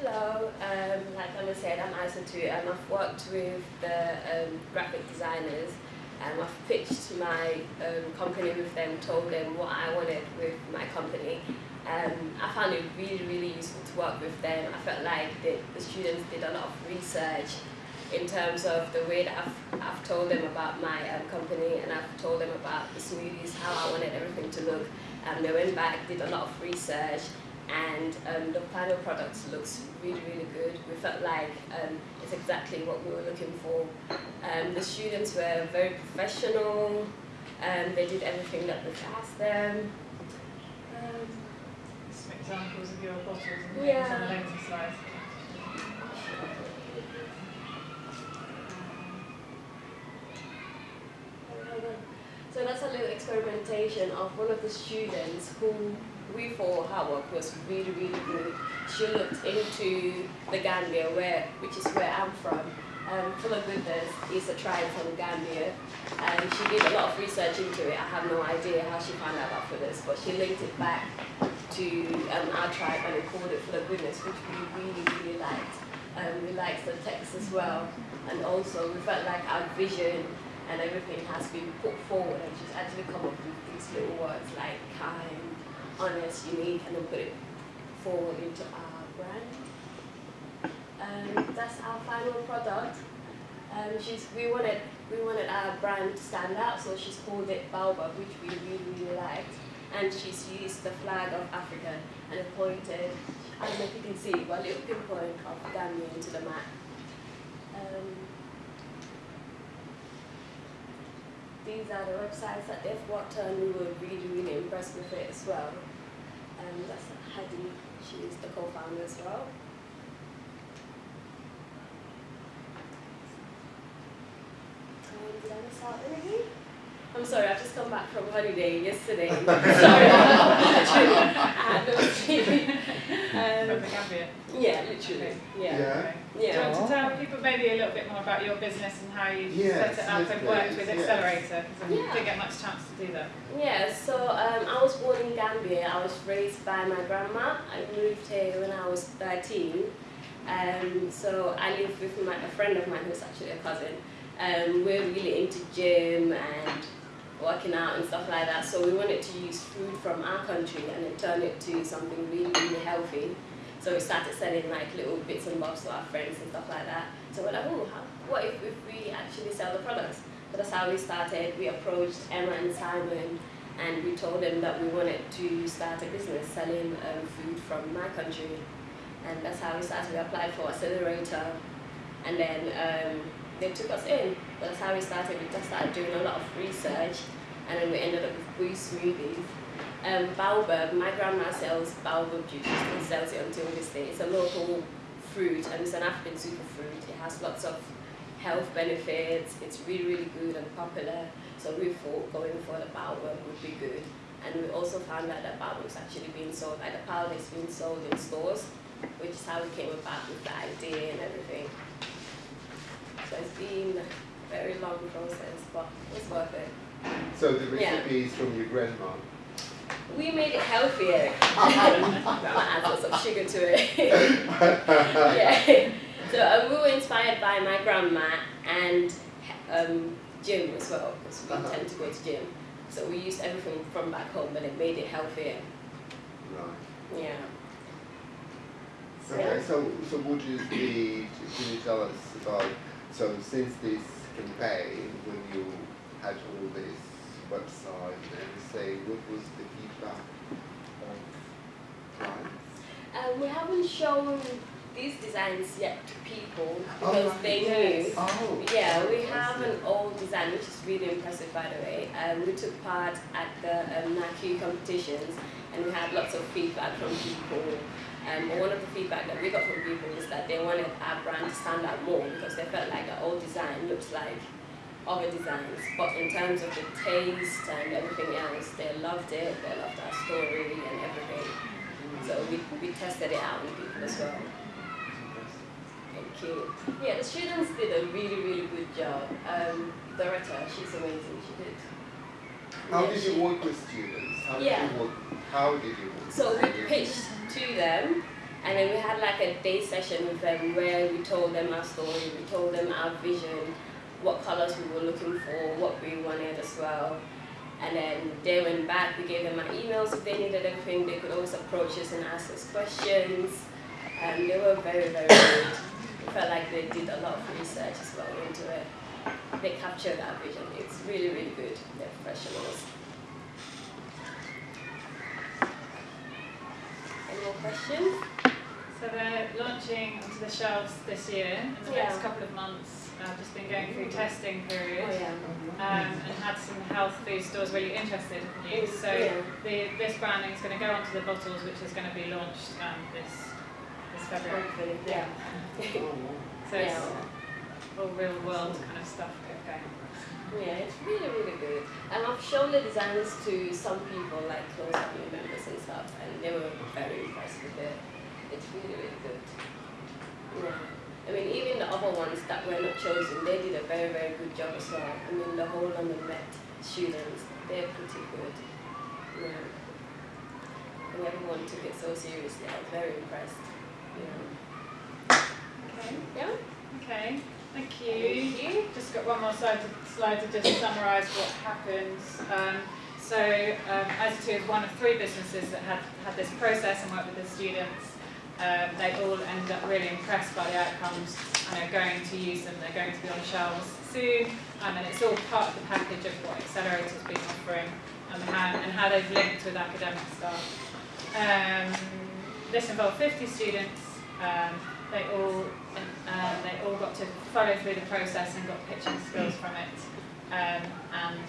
Hello, um, like Anna said, I'm Aisatu and I've worked with the um, graphic designers and I've pitched my um, company with them, told them what I wanted with my company. Um, I found it really, really useful to work with them. I felt like the, the students did a lot of research in terms of the way that I've, I've told them about my um, company and I've told them about the smoothies, how I wanted everything to look. Um, they went back, did a lot of research, and um, the final product looks really, really good. We felt like um, it's exactly what we were looking for. Um, the students were very professional, and they did everything that we asked them. Um, Some examples of your bottles and things Yeah. on the slides. So that's a little experimentation of one of the students who we thought her work was really, really good. She looked into the Gambia, where, which is where I'm from. Um, Full of Goodness is a tribe from Gambia, and she did a lot of research into it. I have no idea how she found out about this, but she linked it back to um, our tribe and it called it Full of Goodness, which we really, really liked. Um, we liked the text as well, and also we felt like our vision and everything has been put forward and she's actually come up with these little words like kind, honest, unique, and then put it forward into our brand. Um, that's our final product. Um, she's, we wanted we wanted our brand to stand out, so she's called it Baobab, which we really really liked. And she's used the flag of Africa and pointed, I don't know if you can see, but a little pinpoint of Gambia into the map. Um, these are the websites that they've worked on. We were really, really impressed with it as well. And that's Hadi, she's the co-founder as well. Um, did I miss out anything? I'm sorry, I've just come back from holiday yesterday. sorry, I had no sleep. From Um, the Gambia. yeah, literally. Yeah. Yeah. Okay. Do you want to tell people maybe a little bit more about your business and how you Yes, set it up yes, and worked with. Accelerator? Because I didn't get much chance to do that. Yeah, so um, I was born in Gambia. I was raised by my grandma. I moved here when I was 13. Um, so I live with my, a friend of mine who's actually a cousin. Um, we're really into gym and working out and stuff like that. So we wanted to use food from our country and then turn it to something really, really healthy. So we started selling like little bits and bobs to our friends and stuff like that. So we're like, oh, what if, if we actually sell the products? So that's how we started. We approached Emma and Simon and we told them that we wanted to start a business selling um, food from my country. And that's how we started. We applied for Accelerator and then um, they took us in. That's how we started. We just started doing a lot of research and then we ended up with Boo Smoothies. Um, baobab, my grandma sells baobab juice, she sells it until this day. It's a local fruit and it's an African superfruit. It has lots of health benefits, it's really, really good and popular. So we thought going for the baobab would be good. And we also found out that baobab is actually being sold, like the powder is being sold in stores, which is how we came about with the idea and everything. So it's been a very long process, but it's worth it. So the recipe is from your grandma. We made it healthier. Adds lots of sugar to it. yeah. So uh, we were inspired by my grandma and um, gym as well, because we Uh-huh. tend to go to gym. So we used everything from back home, but it made it healthier. Right. Yeah. Okay, so so would you be can you tell us about so since this campaign when you had all this website and say, what was the feedback of clients? Um, we haven't shown these designs yet to people Oh, because right. they Yes. knew. Oh, Yeah, we have an old design which is really impressive by the way. Um, we took part at the um, NACUE competitions and we had lots of feedback from people. Um, one of the feedback that we got from people is that they wanted our brand to stand out more because they felt like the old design looks like other designs. But in terms of the taste and everything else, they loved it, they loved our story and everything. So we, we tested it out with people as well. Thank you. Yeah, the students did a really, really good job. Um, Doretta, she's amazing. She did. How did you work with students? How Yeah. did you work how did you work So we pitched to them, And then we had like a day session with them where we told them our story, we told them our vision, what colors we were looking for, what we wanted as well. And then they went back, we gave them our emails if they needed anything, they could always approach us and ask us questions. And they were very, very good. It felt like they did a lot of research as well into it. They captured our vision. It's really, really good. They're professionals. Any more questions? So they're launching onto the shelves this year in the Yeah. next couple of months. I've just been going through testing period. Oh yeah. um, and had some health food stores really interested in you. So Yeah. the, this branding is going to go onto the bottles, which is going to be launched um, this this February. Yeah. So it's all real world kind of stuff going. Yeah, it's really, really good. And I've shown the designs to some people, like close family members and stuff, and they were very impressed with it. It's really, really good. Yeah. I mean, even the other ones that were not chosen, they did a very, very good job as well. I mean, the whole London Met students, they're pretty good. Yeah. And everyone took it so seriously. I was very impressed. Yeah. Okay. Yeah. Okay. Thank you. Thank you. Just got one more slide to, slide to just summarise what happens. Um, so um, As2 is one of three businesses that had had this process and worked with the students. Um, they all ended up really impressed by the outcomes and are going to use them. They're going to be on shelves soon, um, and it's all part of the package of what Accelerator's been offering and how, and how they've linked with academic staff. Um, this involved 50 students. They all um, they all got to follow through the process and got pitching skills from it. Um, and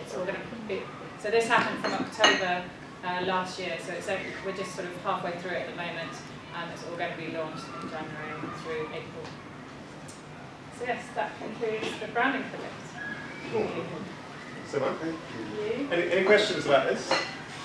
it's all going to be so. This happened from October uh, last year, so it's we're just sort of halfway through it at the moment, and it's all going to be launched in January through April. So yes, that concludes the branding project. So, Mark, Thank you. You? any, any questions about this?